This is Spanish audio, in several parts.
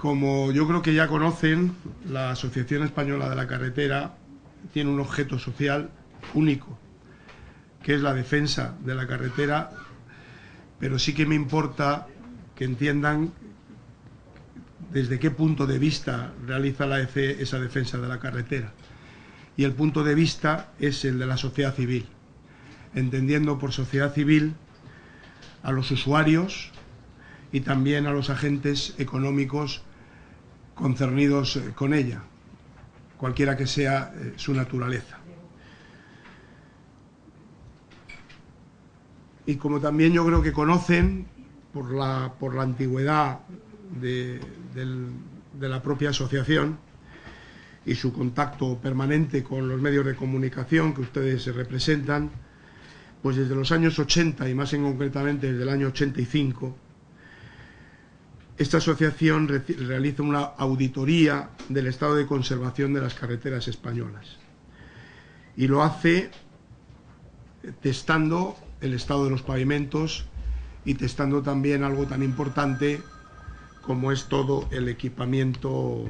Como yo creo que ya conocen, la Asociación Española de la Carretera tiene un objeto social único, que es la defensa de la carretera, pero sí que me importa que entiendan desde qué punto de vista realiza la ECE esa defensa de la carretera. Y el punto de vista es el de la sociedad civil, entendiendo por sociedad civil a los usuarios y también a los agentes económicos concernidos eh, con ella, cualquiera que sea eh, su naturaleza. Y como también yo creo que conocen, por la, por la antigüedad de, de la propia asociación y su contacto permanente con los medios de comunicación que ustedes representan, pues desde los años 80 y más en concretamente desde el año 85, esta asociación realiza una auditoría del estado de conservación de las carreteras españolas y lo hace testando el estado de los pavimentos y testando también algo tan importante como es todo el equipamiento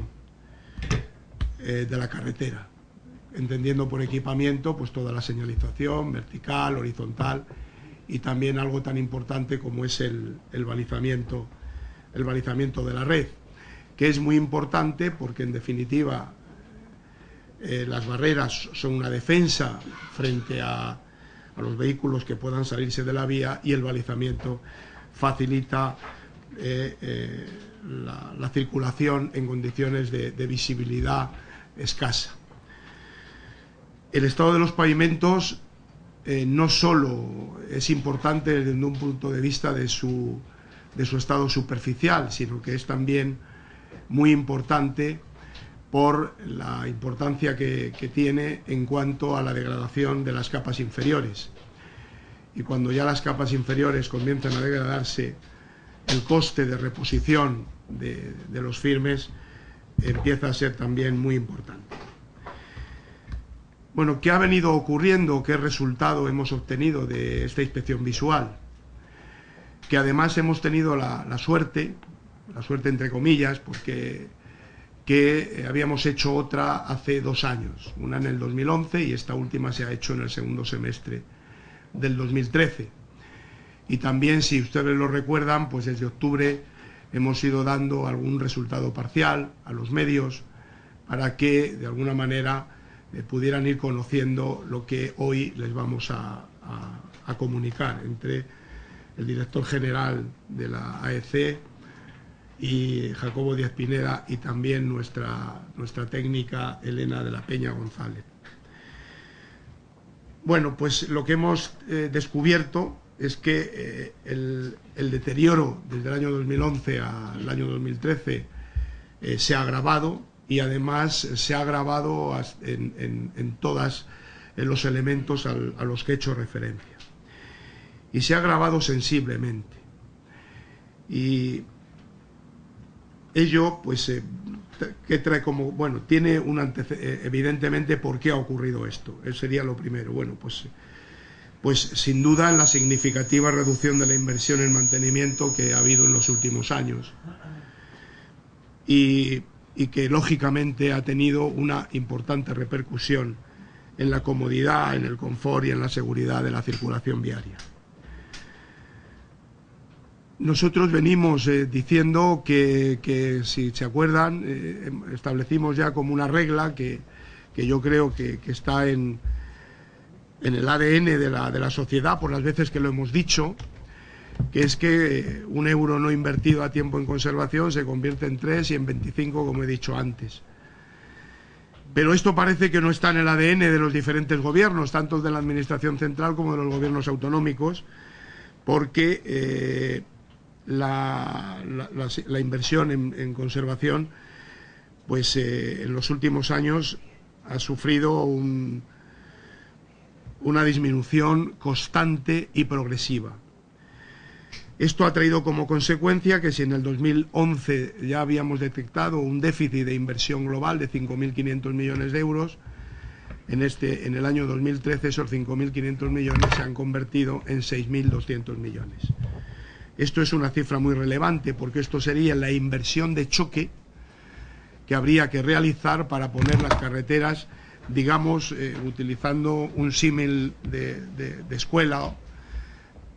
eh, de la carretera, entendiendo por equipamiento pues toda la señalización vertical, horizontal y también algo tan importante como es el, balizamiento, el balizamiento de la red, que es muy importante porque en definitiva eh, las barreras son una defensa frente a, los vehículos que puedan salirse de la vía y el balizamiento facilita eh, eh, la, circulación en condiciones de, visibilidad escasa. El estado de los pavimentos no solo es importante desde un punto de vista de su, de su estado superficial, sino que es también muy importante por la importancia que, tiene en cuanto a la degradación de las capas inferiores. Y cuando ya las capas inferiores comienzan a degradarse, el coste de reposición de, los firmes empieza a ser también muy importante. Bueno, ¿qué ha venido ocurriendo? ¿Qué resultado hemos obtenido de esta inspección visual? Que además hemos tenido la, suerte, la suerte entre comillas, porque que habíamos hecho otra hace dos años, una en el 2011 y esta última se ha hecho en el segundo semestre del 2013 y también, si ustedes lo recuerdan, pues desde octubre hemos ido dando algún resultado parcial a los medios para que de alguna manera eh, pudieran ir conociendo lo que hoy les vamos a, comunicar entre el director general de la AEC y Jacobo Díaz Pineda y también nuestra, nuestra técnica Elena de la Peña González. Bueno, pues lo que hemos eh, descubierto es que eh, el, deterioro desde el año 2011 al año 2013 eh, se ha agravado y además se ha agravado en, todos los elementos a los que he hecho referencia. Y se ha agravado sensiblemente. Y ello, pues, eh, que trae como, bueno, tiene un antecedente, evidentemente, ¿por qué ha ocurrido esto? Eso sería lo primero. Bueno, pues pues sin duda la significativa reducción de la inversión en mantenimiento que ha habido en los últimos años y, que lógicamente ha tenido una importante repercusión en la comodidad, en el confort y en la seguridad de la circulación viaria. Nosotros venimos eh, diciendo que, si se acuerdan, eh, em, establecimos ya como una regla que, yo creo que está en, en el ADN de la, de la sociedad, por las veces que lo hemos dicho, que es que un euro no invertido a tiempo en conservación se convierte en 3 y en 25, como he dicho antes. Pero esto parece que no está en el ADN de los diferentes gobiernos, tanto de la Administración Central como de los gobiernos autonómicos, porque eh, la, inversión en, conservación, pues eh, en los últimos años ha sufrido un, una disminución constante y progresiva. Esto ha traído como consecuencia que si en el 2011 ya habíamos detectado un déficit de inversión global de 5.500 millones de euros, en, este, en el año 2013 esos 5.500 millones se han convertido en 6.200 millones. Esto es una cifra muy relevante porque esto sería la inversión de choque que habría que realizar para poner las carreteras, digamos, eh, utilizando un símil de, escuela,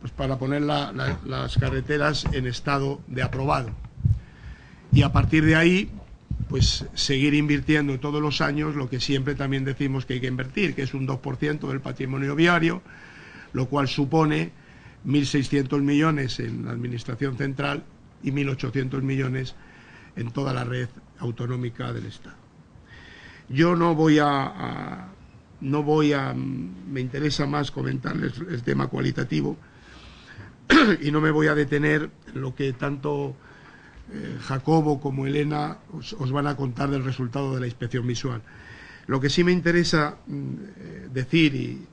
pues para poner las carreteras en estado de aprobado. Y a partir de ahí, pues seguir invirtiendo todos los años lo que siempre también decimos que hay que invertir, que es un 2% del patrimonio viario, lo cual supone 1.600 millones en la Administración Central y 1.800 millones en toda la red autonómica del Estado. Yo no voy a, no voy a, me interesa más comentarles el tema cualitativo y no me voy a detener en lo que tanto eh, Jacobo como Elena os, van a contar del resultado de la inspección visual. Lo que sí me interesa mm, eh, decir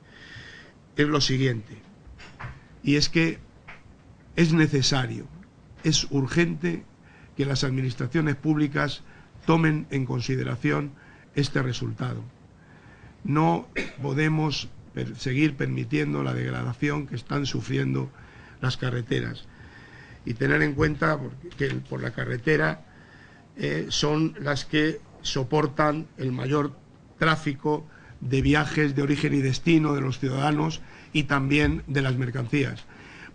es lo siguiente, y es que es necesario, es urgente que las administraciones públicas tomen en consideración este resultado. No podemos seguir permitiendo la degradación que están sufriendo las carreteras y tener en cuenta que por la carretera eh, son las que soportan el mayor tráfico de viajes de origen y destino de los ciudadanos y también de las mercancías.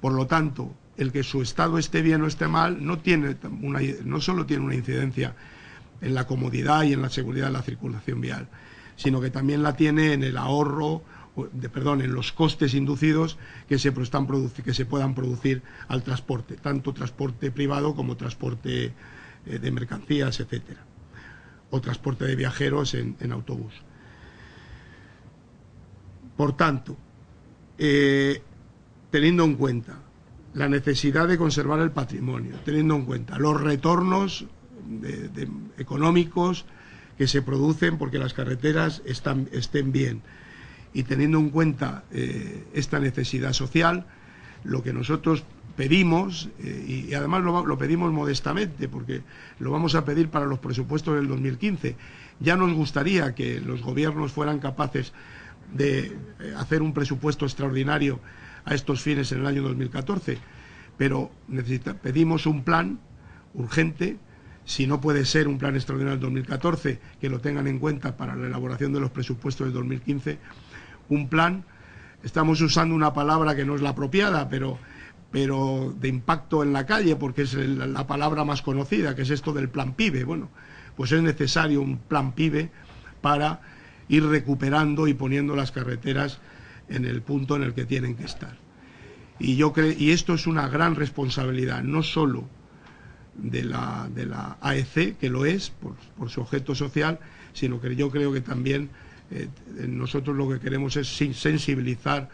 Por lo tanto, el que su estado esté bien o esté mal no, tiene una, no solo tiene una incidencia en la comodidad y en la seguridad de la circulación vial, sino que también la tiene en el ahorro, de, perdón, en los costes inducidos que se, puedan producir al transporte, tanto transporte privado como transporte eh, de mercancías, etcétera, o transporte de viajeros en, autobús. Por tanto, eh, teniendo en cuenta la necesidad de conservar el patrimonio, teniendo en cuenta los retornos económicos que se producen porque las carreteras estén bien. Y teniendo en cuenta eh, esta necesidad social, lo que nosotros pedimos, eh, y, además lo, pedimos modestamente, porque lo vamos a pedir para los presupuestos del 2015, ya nos gustaría que los gobiernos fueran capaces de eh, hacer un presupuesto extraordinario a estos fines en el año 2014, pero pedimos un plan urgente si no puede ser un plan extraordinario del 2014, que lo tengan en cuenta para la elaboración de los presupuestos del 2015, un plan, estamos usando una palabra que no es la apropiada, pero, pero de impacto en la calle, porque es la palabra más conocida, que es esto del plan PIBE. Bueno, pues es necesario un plan PIBE para ir recuperando y poniendo las carreteras en el punto en el que tienen que estar. Y, yo y esto es una gran responsabilidad, no solo de la, de la AEC, que lo es por, su objeto social, sino que yo creo que también eh, nosotros lo que queremos es sensibilizar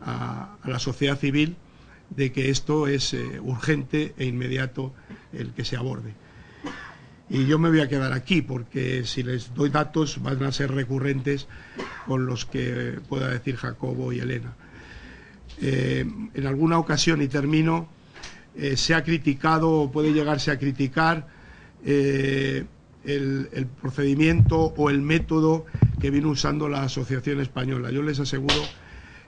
a, la sociedad civil de que esto es eh, urgente e inmediato el que se aborde. Y yo me voy a quedar aquí porque si les doy datos van a ser recurrentes con los que pueda decir Jacobo y Elena. Eh, en alguna ocasión, y termino, eh, se ha criticado o puede llegarse a criticar eh, el, procedimiento o el método que viene usando la Asociación Española. Yo les aseguro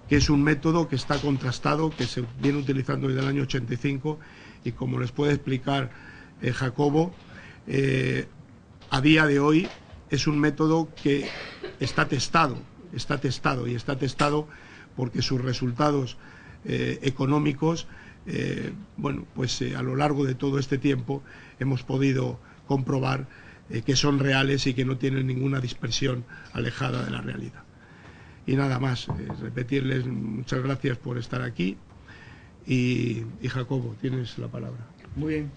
que es un método que está contrastado, que se viene utilizando desde el año 85 y como les puede explicar eh, a día de hoy es un método que está testado, está testado y está testado porque sus resultados económicos eh, bueno, pues eh, a lo largo de todo este tiempo hemos podido comprobar eh, que son reales y que no tienen ninguna dispersión alejada de la realidad. Y nada más, repetirles muchas gracias por estar aquí y, y Jacobo, tienes la palabra. Muy bien.